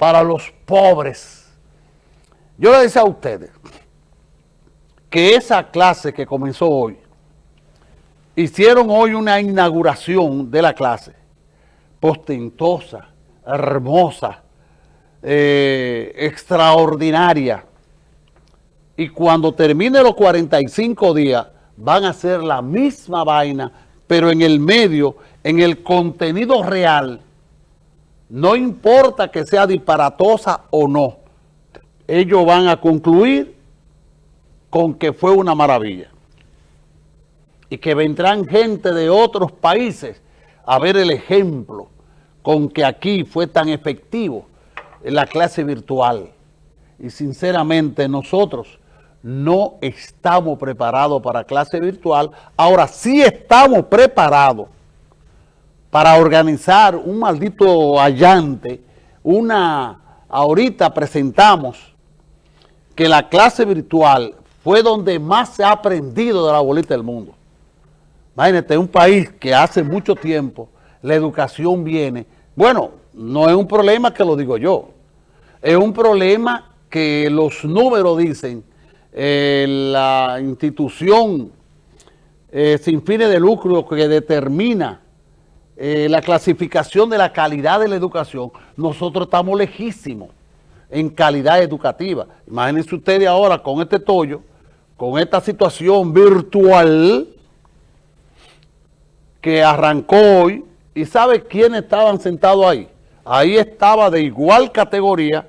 para los pobres. Yo le decía a ustedes que esa clase que comenzó hoy, hicieron hoy una inauguración de la clase, postentosa, hermosa, eh, extraordinaria. Y cuando termine los 45 días, van a hacer la misma vaina, pero en el medio, en el contenido real, no importa que sea disparatosa o no, ellos van a concluir con que fue una maravilla. Y que vendrán gente de otros países a ver el ejemplo con que aquí fue tan efectivo la clase virtual. Y sinceramente nosotros no estamos preparados para clase virtual. Ahora sí estamos preparados para organizar un maldito allante. Una, ahorita presentamos que la clase virtual fue donde más se ha aprendido de la bolita del mundo. Imagínate, un país que hace mucho tiempo la educación viene. Bueno, no es un problema que lo digo yo. Es un problema que los números dicen, eh, la institución eh, sin fines de lucro que determina eh, la clasificación de la calidad de la educación, nosotros estamos lejísimos en calidad educativa. Imagínense ustedes ahora con este tollo, con esta situación virtual que arrancó hoy, ¿y sabe quiénes estaban sentados ahí? Ahí estaba de igual categoría,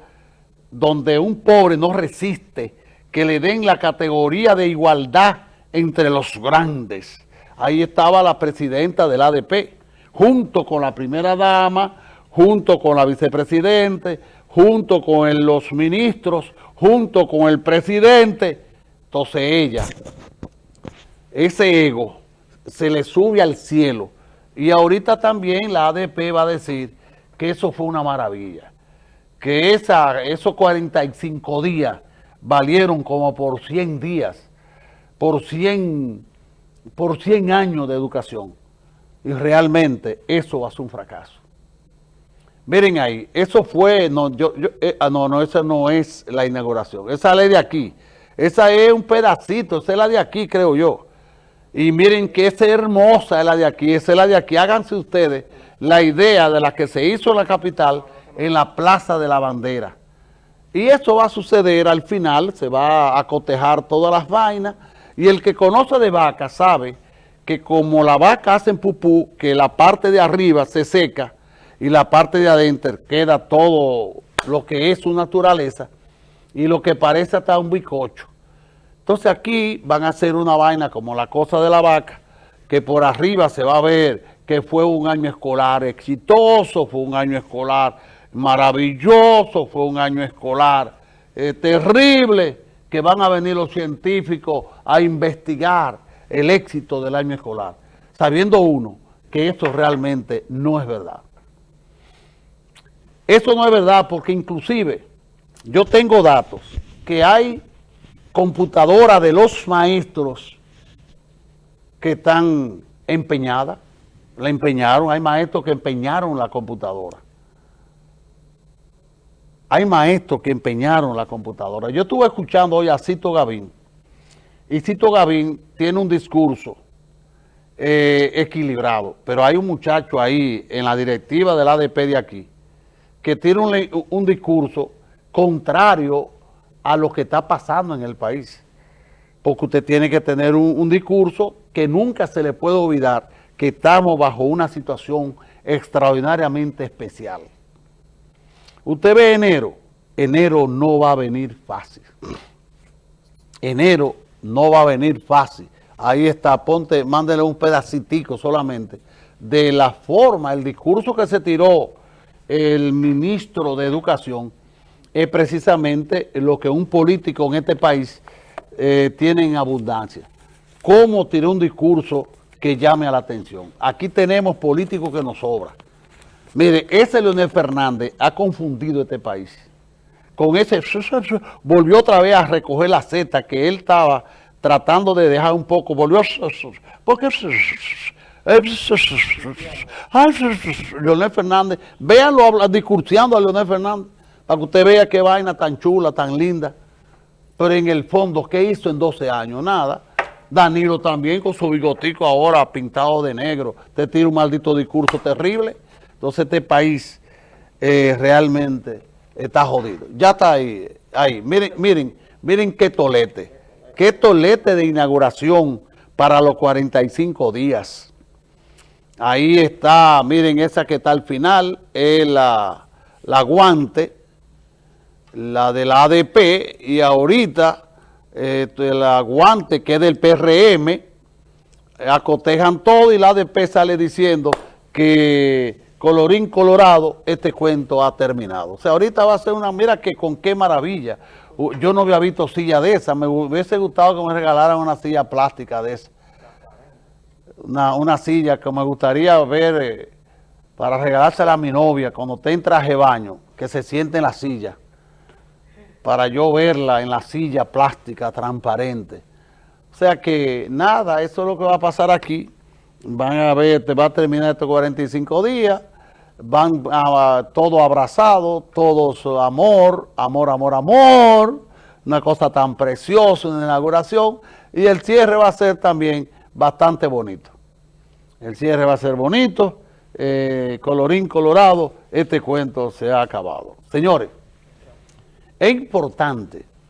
donde un pobre no resiste que le den la categoría de igualdad entre los grandes. Ahí estaba la presidenta del ADP, junto con la primera dama, junto con la vicepresidente, junto con los ministros, junto con el presidente. Entonces ella, ese ego, se le sube al cielo. Y ahorita también la ADP va a decir que eso fue una maravilla. Que esa, esos 45 días valieron como por 100 días, por 100, por 100 años de educación. Y realmente eso ser un fracaso. Miren ahí, eso fue, no, yo, eh, ah, no, no, esa no es la inauguración, esa ley de aquí, esa es un pedacito, esa es la de aquí, creo yo. Y miren que esa hermosa es la de aquí, esa es la de aquí. Háganse ustedes la idea de la que se hizo en la capital en la Plaza de la Bandera. Y eso va a suceder al final, se va a cotejar todas las vainas. Y el que conoce de vaca sabe que como la vaca hace en pupú, que la parte de arriba se seca y la parte de adentro queda todo lo que es su naturaleza y lo que parece hasta un bicocho. Entonces aquí van a hacer una vaina como la cosa de la vaca, que por arriba se va a ver que fue un año escolar exitoso, fue un año escolar maravilloso, fue un año escolar eh, terrible, que van a venir los científicos a investigar el éxito del año escolar, sabiendo uno que esto realmente no es verdad. Eso no es verdad porque inclusive yo tengo datos que hay computadora de los maestros que están empeñadas, la empeñaron, hay maestros que empeñaron la computadora. Hay maestros que empeñaron la computadora. Yo estuve escuchando hoy a Cito Gavín, y Cito Gavín tiene un discurso eh, equilibrado, pero hay un muchacho ahí en la directiva del ADP de aquí que tiene un, un discurso contrario a lo que está pasando en el país. Porque usted tiene que tener un, discurso que nunca se le puede olvidar que estamos bajo una situación extraordinariamente especial. Usted ve enero, enero no va a venir fácil. Enero no va a venir fácil. Ahí está, ponte, mándele un pedacitico solamente de la forma, el discurso que se tiró el ministro de Educación es precisamente lo que un político en este país eh, tiene en abundancia. ¿Cómo tirar un discurso que llame a la atención? Aquí tenemos políticos que nos sobran. Mire, ese Leonel Fernández ha confundido este país. Con ese, volvió otra vez a recoger la Z que él estaba tratando de dejar un poco, volvió. Porque... Leonel Fernández, véanlo discursiando a Leonel Fernández para que usted vea qué vaina tan chula, tan linda. Pero en el fondo, ¿qué hizo en 12 años? Nada. Danilo también con su bigotico ahora pintado de negro. Te tira un maldito discurso terrible. Entonces este país eh, realmente está jodido. Ya está ahí. ahí. Miren, miren, miren qué tolete. Qué tolete de inauguración para los 45 días. Ahí está, miren esa que está al final, es la, guante, la de la ADP, y ahorita eh, la guante que es del PRM, acotejan todo y la ADP sale diciendo que colorín colorado, este cuento ha terminado. O sea, ahorita va a ser una, mira que con qué maravilla. Yo no había visto silla de esa, me hubiese gustado que me regalaran una silla plástica de esa una, silla que me gustaría ver eh, para regalársela a mi novia cuando esté en traje baño, que se siente en la silla, para yo verla en la silla plástica, transparente. O sea que nada, eso es lo que va a pasar aquí. Van a ver, te va a terminar estos 45 días, van a, todo abrazado, todos amor, amor, amor, amor, una cosa tan preciosa, una inauguración, y el cierre va a ser también bastante bonito. El cierre va a ser bonito, eh, colorín colorado, este cuento se ha acabado. Señores, es importante